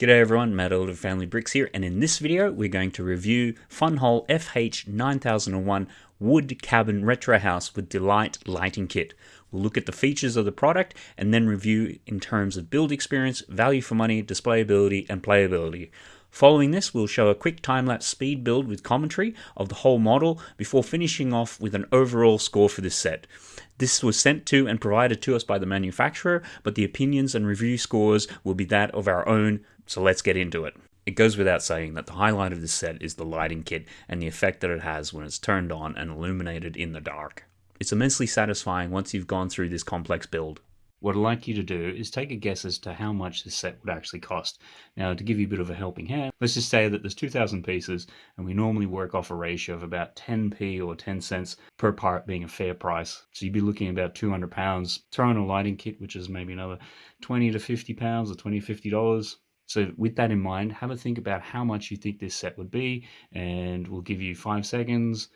G'day everyone, Matt Elder of Family Bricks here, and in this video we're going to review Funwhole FH9001 Wood Cabin Retro House with Delight Lighting Kit. We'll look at the features of the product and then review in terms of build experience, value for money, displayability, and playability. Following this, we'll show a quick time-lapse speed build with commentary of the whole model before finishing off with an overall score for this set. This was sent to and provided to us by the manufacturer, but the opinions and review scores will be that of our own, so let's get into it. It goes without saying that the highlight of this set is the lighting kit and the effect that it has when it's turned on and illuminated in the dark. It's immensely satisfying once you've gone through this complex build. What I'd like you to do is take a guess as to how much this set would actually cost. Now, to give you a bit of a helping hand, let's just say that there's 2,000 pieces, and we normally work off a ratio of about 10p or 10 cents per part being a fair price. So you'd be looking at about 200 pounds. Throw in a lighting kit, which is maybe another 20 to 50 pounds or 20 to 50 dollars. So with that in mind, have a think about how much you think this set would be, and we'll give you five seconds.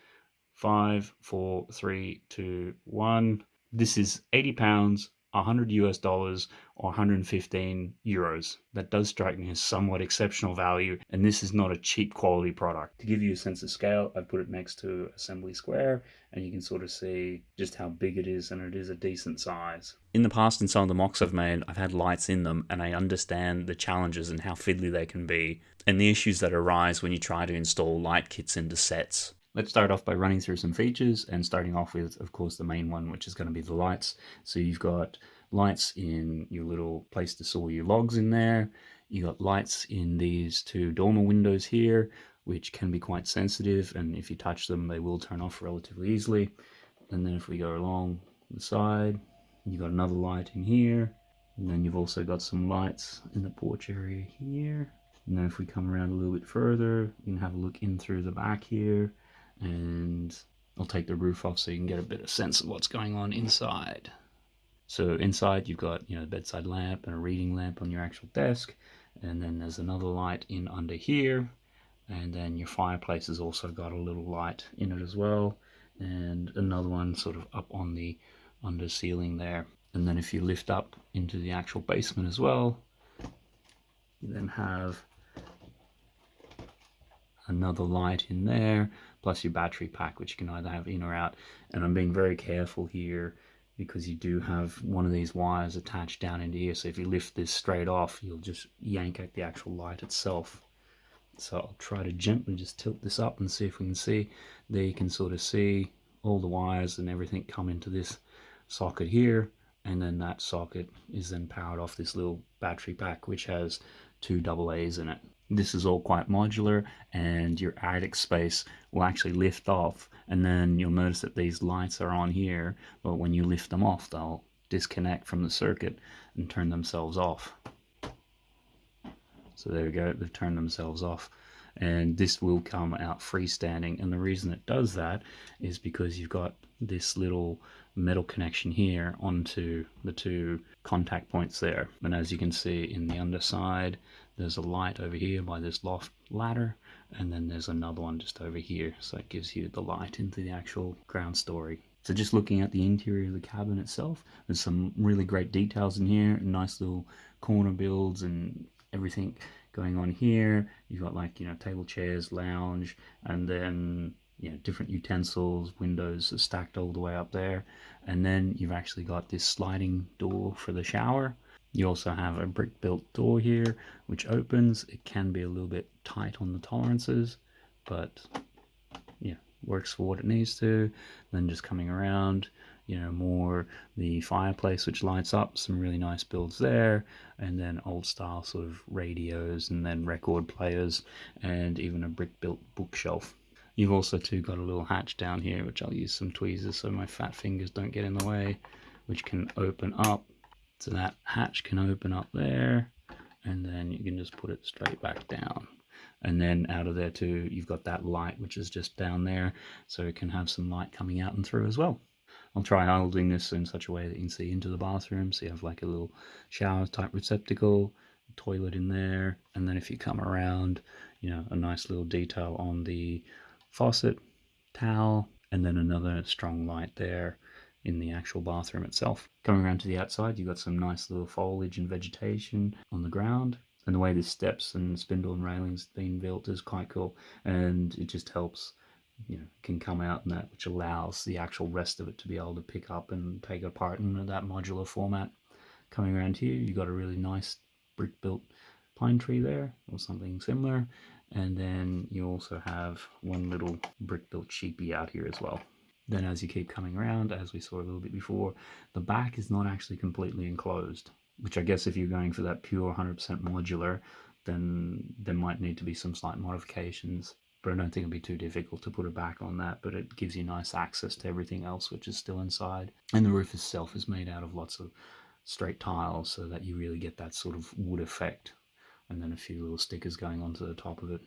Five, four, three, two, one. This is 80 pounds 100 US dollars or 115 euros. That does strike me as somewhat exceptional value, and this is not a cheap quality product. To give you a sense of scale, I've put it next to Assembly Square, and you can sort of see just how big it is, and it is a decent size. In the past, in some of the MOCs I've made, I've had lights in them, and I understand the challenges and how fiddly they can be, and the issues that arise when you try to install light kits into sets. Let's start off by running through some features and starting off with, of course, the main one, which is going to be the lights. So you've got lights in your little place to store your logs in there. You got lights in these two dormer windows here, which can be quite sensitive, and if you touch them, they will turn off relatively easily. And then if we go along the side, you've got another light in here, and then you've also got some lights in the porch area here. And then if we come around a little bit further, you can have a look in through the back here and I'll take the roof off so you can get a bit of sense of what's going on inside. So inside you've got you know the bedside lamp and a reading lamp on your actual desk and then there's another light in under here and then your fireplace has also got a little light in it as well and another one sort of up on the under ceiling there and then if you lift up into the actual basement as well you then have another light in there plus your battery pack which you can either have in or out. And I'm being very careful here because you do have one of these wires attached down into here. So if you lift this straight off you'll just yank out the actual light itself. So I'll try to gently just tilt this up and see if we can see. There you can sort of see all the wires and everything come into this socket here. And then that socket is then powered off this little battery pack which has two double A's in it this is all quite modular and your attic space will actually lift off and then you'll notice that these lights are on here but when you lift them off they'll disconnect from the circuit and turn themselves off. So there we go they've turned themselves off. And this will come out freestanding and the reason it does that is because you've got this little metal connection here onto the two contact points there. And as you can see in the underside there's a light over here by this loft ladder and then there's another one just over here. So it gives you the light into the actual ground story. So just looking at the interior of the cabin itself there's some really great details in here nice little corner builds and everything going on here. You've got like you know table chairs lounge and then you know different utensils windows stacked all the way up there. And then you've actually got this sliding door for the shower you also have a brick built door here which opens. It can be a little bit tight on the tolerances but yeah works for what it needs to. Then just coming around you know more the fireplace which lights up some really nice builds there and then old style sort of radios and then record players and even a brick built bookshelf. You've also too got a little hatch down here which I'll use some tweezers so my fat fingers don't get in the way which can open up so that hatch can open up there and then you can just put it straight back down and then out of there too you've got that light which is just down there so it can have some light coming out and through as well I'll try holding this in such a way that you can see into the bathroom. So you have like a little shower type receptacle, toilet in there. And then if you come around, you know, a nice little detail on the faucet, towel, and then another strong light there in the actual bathroom itself. Coming around to the outside, you've got some nice little foliage and vegetation on the ground. And the way the steps and spindle and railings have been built is quite cool. And it just helps, you know, can come out in that, which allows the actual rest of it to be able to pick up and take apart in that modular format. Coming around here, you've got a really nice brick built pine tree there or something similar. And then you also have one little brick built sheepy out here as well. Then as you keep coming around, as we saw a little bit before, the back is not actually completely enclosed, which I guess if you're going for that pure 100% modular, then there might need to be some slight modifications. But I don't think it'd be too difficult to put a back on that, but it gives you nice access to everything else which is still inside. And the roof itself is made out of lots of straight tiles so that you really get that sort of wood effect. And then a few little stickers going onto the top of it.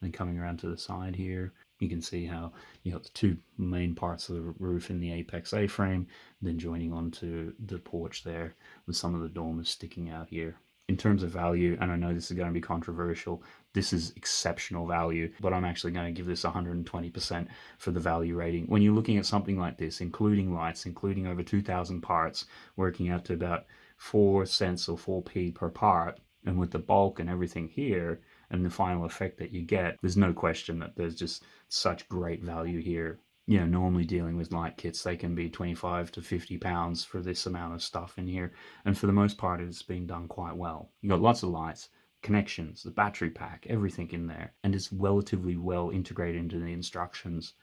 Then coming around to the side here, you can see how you got the two main parts of the roof in the apex A-frame, then joining onto the porch there with some of the dormers sticking out here. In terms of value, and I know this is going to be controversial, this is exceptional value, but I'm actually going to give this 120% for the value rating. When you're looking at something like this, including lights, including over 2,000 parts, working out to about 4 cents or 4p per part, and with the bulk and everything here, and the final effect that you get, there's no question that there's just such great value here. You know, normally dealing with light kits, they can be 25 to 50 pounds for this amount of stuff in here. And for the most part, it's been done quite well. You got lots of lights, connections, the battery pack, everything in there. And it's relatively well integrated into the instructions.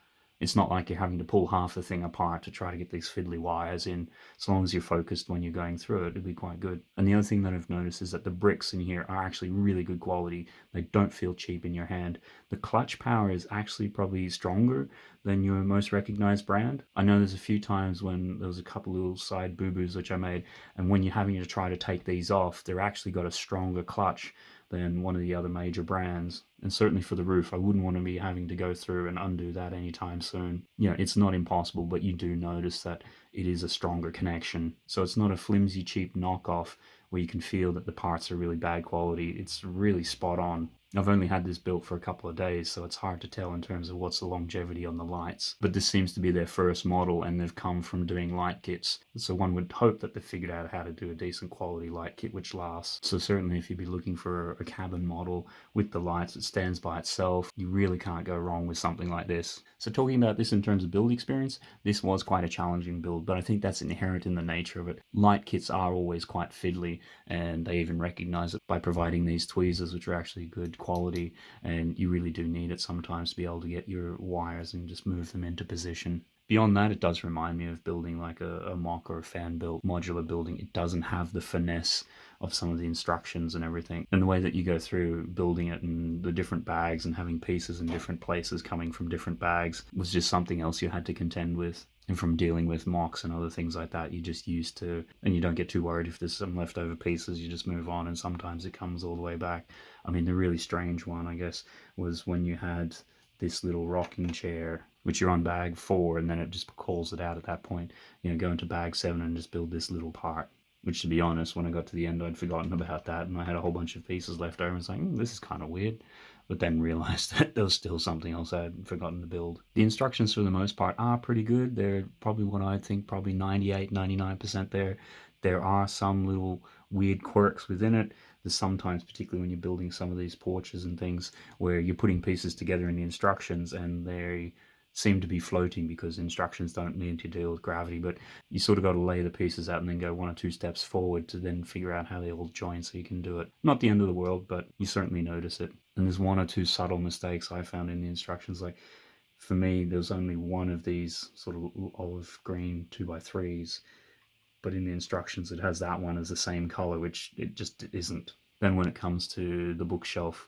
It's not like you're having to pull half the thing apart to try to get these fiddly wires in. As long as you're focused when you're going through it, it'll be quite good. And the other thing that I've noticed is that the bricks in here are actually really good quality. They don't feel cheap in your hand. The clutch power is actually probably stronger than your most recognized brand. I know there's a few times when there was a couple little side boo-boos which I made, and when you're having to try to take these off, they're actually got a stronger clutch than one of the other major brands. And certainly for the roof, I wouldn't want to be having to go through and undo that anytime soon. You know, it's not impossible, but you do notice that it is a stronger connection. So it's not a flimsy, cheap knockoff where you can feel that the parts are really bad quality. It's really spot on. I've only had this built for a couple of days, so it's hard to tell in terms of what's the longevity on the lights. But this seems to be their first model, and they've come from doing light kits. So one would hope that they've figured out how to do a decent quality light kit which lasts. So certainly if you'd be looking for a cabin model with the lights that stands by itself, you really can't go wrong with something like this. So talking about this in terms of build experience, this was quite a challenging build, but I think that's inherent in the nature of it. Light kits are always quite fiddly, and they even recognize it by providing these tweezers, which are actually good quality and you really do need it sometimes to be able to get your wires and just move them into position. Beyond that, it does remind me of building like a, a MOC or a fan built modular building. It doesn't have the finesse of some of the instructions and everything. And the way that you go through building it and the different bags and having pieces in different places coming from different bags was just something else you had to contend with and from dealing with MOCs and other things like that, you just used to, and you don't get too worried if there's some leftover pieces, you just move on, and sometimes it comes all the way back. I mean, the really strange one, I guess, was when you had this little rocking chair, which you're on bag four, and then it just calls it out at that point. You know, go into bag seven and just build this little part. Which, to be honest, when I got to the end, I'd forgotten about that, and I had a whole bunch of pieces left over. And was like, mm, this is kind of weird but then realized that there was still something else I had forgotten to build. The instructions for the most part are pretty good. They're probably what I think probably 98, 99% there. There are some little weird quirks within it. There's sometimes, particularly when you're building some of these porches and things, where you're putting pieces together in the instructions and they seem to be floating because instructions don't need to deal with gravity, but you sort of got to lay the pieces out and then go one or two steps forward to then figure out how they all join so you can do it. Not the end of the world, but you certainly notice it. And there's one or two subtle mistakes I found in the instructions. Like for me, there's only one of these sort of olive green two by threes, but in the instructions it has that one as the same color, which it just isn't. Then when it comes to the bookshelf,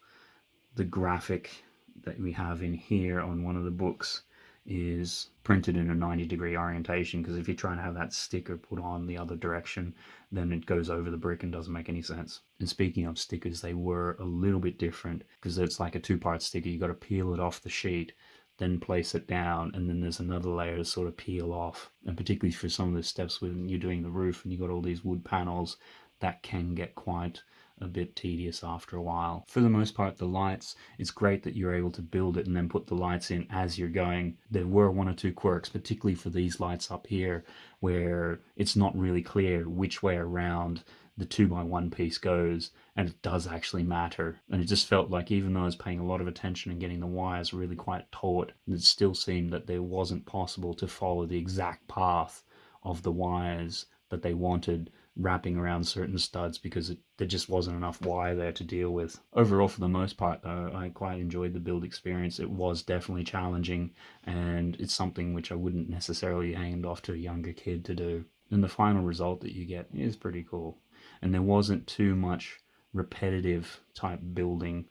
the graphic that we have in here on one of the books is printed in a 90 degree orientation because if you're trying to have that sticker put on the other direction then it goes over the brick and doesn't make any sense. And speaking of stickers they were a little bit different because it's like a two-part sticker. You got to peel it off the sheet then place it down and then there's another layer to sort of peel off. And particularly for some of the steps when you're doing the roof and you got all these wood panels that can get quite a bit tedious after a while. For the most part, the lights, it's great that you're able to build it and then put the lights in as you're going. There were one or two quirks, particularly for these lights up here, where it's not really clear which way around the two by one piece goes and it does actually matter. And it just felt like even though I was paying a lot of attention and getting the wires really quite taut, it still seemed that there wasn't possible to follow the exact path of the wires that they wanted wrapping around certain studs because it, there just wasn't enough wire there to deal with. Overall, for the most part, though, I quite enjoyed the build experience. It was definitely challenging, and it's something which I wouldn't necessarily hand off to a younger kid to do. And the final result that you get is pretty cool. And there wasn't too much repetitive type building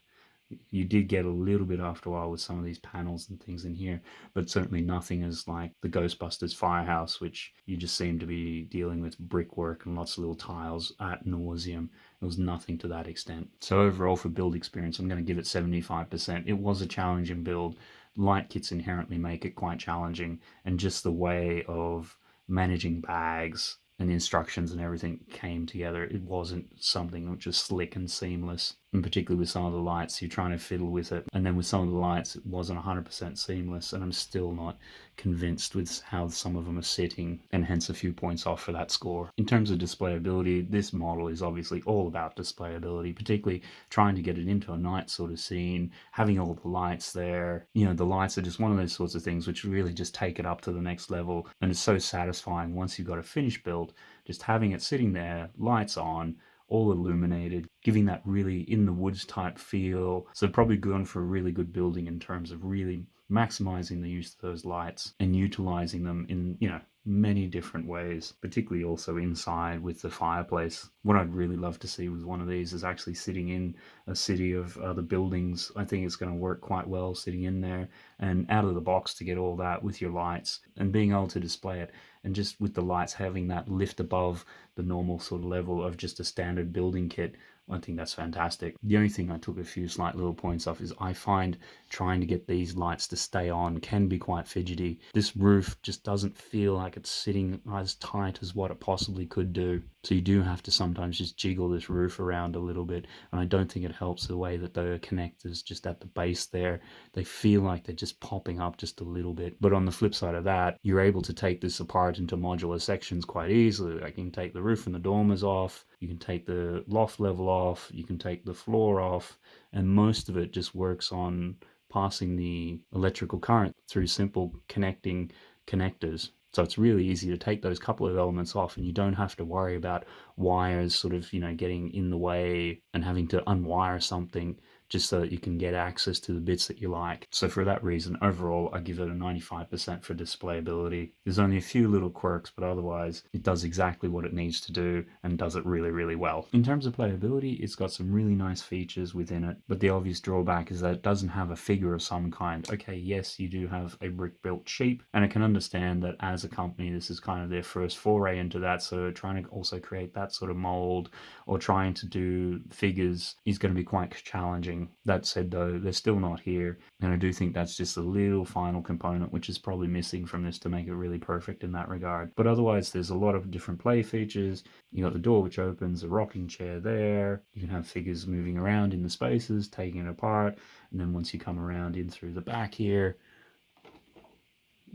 you did get a little bit after a while with some of these panels and things in here, but certainly nothing as like the Ghostbusters firehouse, which you just seem to be dealing with brickwork and lots of little tiles at nauseum. It was nothing to that extent. So overall for build experience, I'm going to give it 75%. It was a challenging build. Light kits inherently make it quite challenging, and just the way of managing bags and instructions and everything came together. It wasn't something which was slick and seamless and particularly with some of the lights, you're trying to fiddle with it. And then with some of the lights, it wasn't 100% seamless, and I'm still not convinced with how some of them are sitting, and hence a few points off for that score. In terms of displayability, this model is obviously all about displayability, particularly trying to get it into a night sort of scene, having all the lights there. You know, the lights are just one of those sorts of things which really just take it up to the next level, and it's so satisfying once you've got a finished build, just having it sitting there, lights on, all illuminated, giving that really in the woods type feel. So probably going for a really good building in terms of really maximizing the use of those lights and utilizing them in, you know, many different ways, particularly also inside with the fireplace. What I'd really love to see with one of these is actually sitting in a city of other buildings. I think it's going to work quite well sitting in there and out of the box to get all that with your lights and being able to display it. And just with the lights having that lift above the normal sort of level of just a standard building kit I think that's fantastic. The only thing I took a few slight little points off is I find trying to get these lights to stay on can be quite fidgety. This roof just doesn't feel like it's sitting as tight as what it possibly could do. So you do have to sometimes just jiggle this roof around a little bit. And I don't think it helps the way that the connectors just at the base there, they feel like they're just popping up just a little bit. But on the flip side of that, you're able to take this apart into modular sections quite easily. Like you can take the roof and the dormers off, you can take the loft level off, you can take the floor off, and most of it just works on passing the electrical current through simple connecting connectors. So it's really easy to take those couple of elements off and you don't have to worry about wires sort of, you know, getting in the way and having to unwire something just so that you can get access to the bits that you like. So for that reason, overall, I give it a 95% for displayability. There's only a few little quirks, but otherwise it does exactly what it needs to do and does it really, really well. In terms of playability, it's got some really nice features within it, but the obvious drawback is that it doesn't have a figure of some kind. Okay, yes, you do have a brick-built sheep, and I can understand that as a company, this is kind of their first foray into that, so trying to also create that sort of mold or trying to do figures is going to be quite challenging that said, though, they're still not here, and I do think that's just a little final component which is probably missing from this to make it really perfect in that regard. But otherwise, there's a lot of different play features. You got the door which opens, a rocking chair there. You can have figures moving around in the spaces, taking it apart, and then once you come around in through the back here,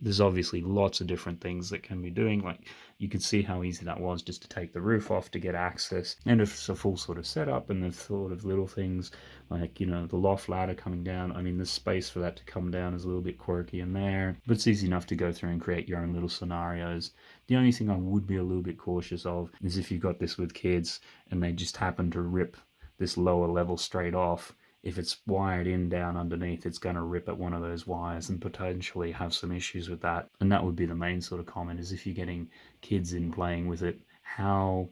there's obviously lots of different things that can be doing. Like you could see how easy that was just to take the roof off to get access. And it's a full sort of setup and the sort of little things like, you know, the loft ladder coming down. I mean, the space for that to come down is a little bit quirky in there, but it's easy enough to go through and create your own little scenarios. The only thing I would be a little bit cautious of is if you've got this with kids and they just happen to rip this lower level straight off if it's wired in down underneath, it's going to rip at one of those wires and potentially have some issues with that. And that would be the main sort of comment is if you're getting kids in playing with it, how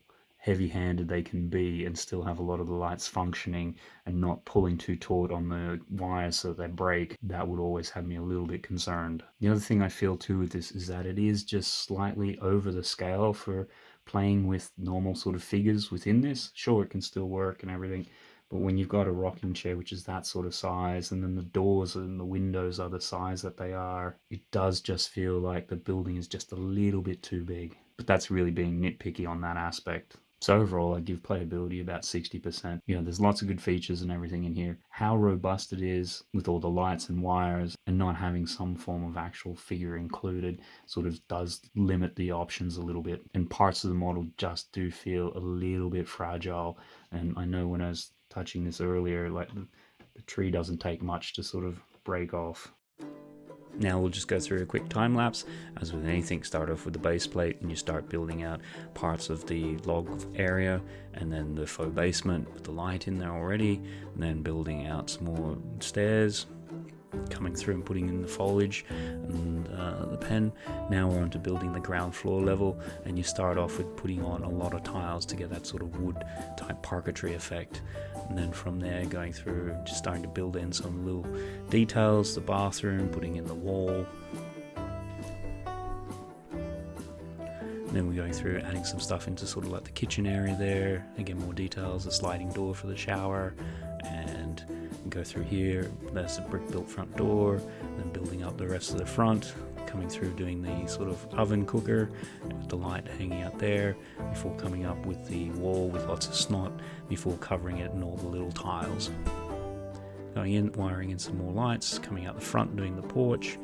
heavy handed they can be and still have a lot of the lights functioning and not pulling too taut on the wires so that they break, that would always have me a little bit concerned. The other thing I feel too with this is that it is just slightly over the scale for playing with normal sort of figures within this. Sure, it can still work and everything, but when you've got a rocking chair, which is that sort of size, and then the doors and the windows are the size that they are, it does just feel like the building is just a little bit too big. But that's really being nitpicky on that aspect. So overall, I give playability about 60%. You know, there's lots of good features and everything in here. How robust it is with all the lights and wires and not having some form of actual figure included sort of does limit the options a little bit. And parts of the model just do feel a little bit fragile. And I know when I was touching this earlier, like the, the tree doesn't take much to sort of break off. Now we'll just go through a quick time lapse. As with anything, start off with the base plate and you start building out parts of the log area and then the faux basement with the light in there already and then building out some more stairs coming through and putting in the foliage and uh, the pen. Now we're on to building the ground floor level and you start off with putting on a lot of tiles to get that sort of wood type parquetry effect. And then from there going through just starting to build in some little details, the bathroom, putting in the wall. Then we're going through adding some stuff into sort of like the kitchen area there. Again, more details, a sliding door for the shower go through here. There's a brick built front door, then building up the rest of the front, coming through doing the sort of oven cooker with the light hanging out there before coming up with the wall with lots of SNOT before covering it and all the little tiles. Going in, wiring in some more lights, coming out the front doing the porch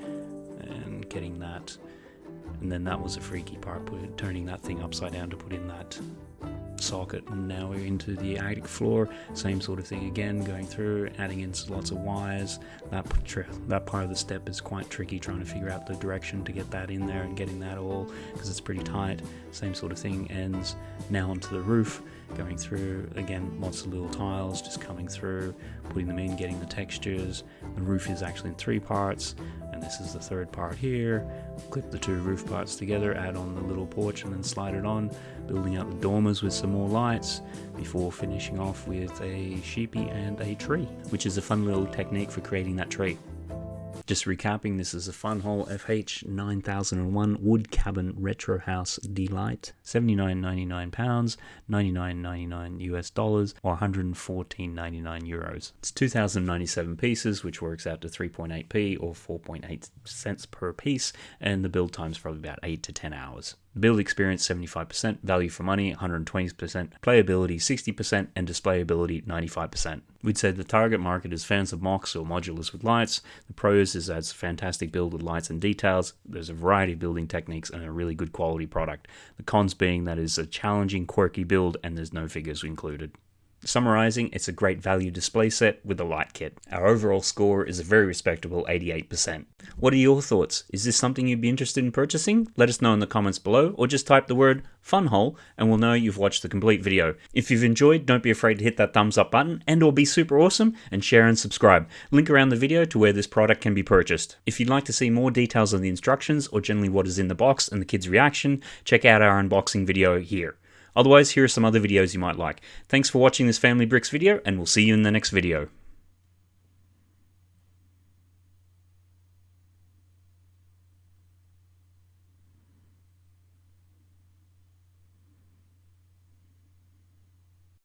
and getting that. And then that was a freaky part, turning that thing upside down to put in that socket. And now we're into the attic floor. Same sort of thing again going through adding in lots of wires. That that part of the step is quite tricky trying to figure out the direction to get that in there and getting that all because it's pretty tight. Same sort of thing ends now onto the roof going through again lots of little tiles just coming through putting them in getting the textures. The roof is actually in three parts and this is the third part here. Clip the two roof parts together add on the little porch and then slide it on building out the dormers with some more lights before finishing off with a sheepy and a tree which is a fun little technique for creating that tree just recapping, this is a Funwhole FH 9001 wood cabin retro house delight. 79.99 pounds, 99.99 US dollars, or 114.99 euros. It's 2,097 pieces, which works out to 3.8p or 4.8 cents per piece, and the build time is probably about 8 to 10 hours. Build experience 75%, value for money 120%, playability 60%, and displayability 95%. We'd say the target market is fans of MOCs or modulars with lights. The pros is that it's a fantastic build with lights and details. There's a variety of building techniques and a really good quality product. The cons being that it's a challenging, quirky build and there's no figures included. Summarizing, it's a great value display set with a light kit. Our overall score is a very respectable 88%. What are your thoughts? Is this something you'd be interested in purchasing? Let us know in the comments below or just type the word funwhole and we'll know you've watched the complete video. If you've enjoyed, don't be afraid to hit that thumbs up button and or be super awesome and share and subscribe. Link around the video to where this product can be purchased. If you'd like to see more details on the instructions or generally what is in the box and the kid's reaction, check out our unboxing video here. Otherwise, here are some other videos you might like. Thanks for watching this Family Bricks video, and we'll see you in the next video.